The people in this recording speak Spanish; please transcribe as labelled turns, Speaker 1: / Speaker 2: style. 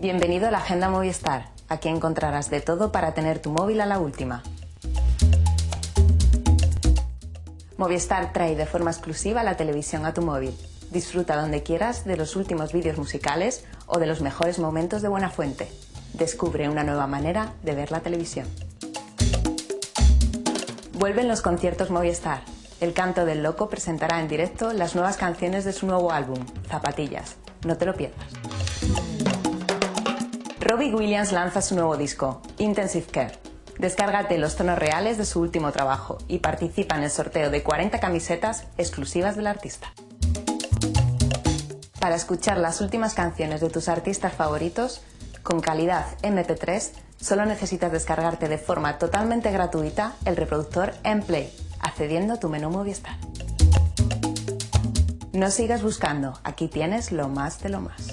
Speaker 1: Bienvenido a la Agenda Movistar. Aquí encontrarás de todo para tener tu móvil a la última. Movistar trae de forma exclusiva la televisión a tu móvil. Disfruta donde quieras de los últimos vídeos musicales o de los mejores momentos de Buena Fuente. Descubre una nueva manera de ver la televisión. Vuelven los conciertos Movistar. El Canto del Loco presentará en directo las nuevas canciones de su nuevo álbum, Zapatillas. No te lo pierdas. Robbie Williams lanza su nuevo disco, Intensive Care. Descárgate los tonos reales de su último trabajo y participa en el sorteo de 40 camisetas exclusivas del artista. Para escuchar las últimas canciones de tus artistas favoritos, con calidad MP3, solo necesitas descargarte de forma totalmente gratuita el reproductor Mplay, accediendo a tu menú Movistar. No sigas buscando, aquí tienes lo más de lo más.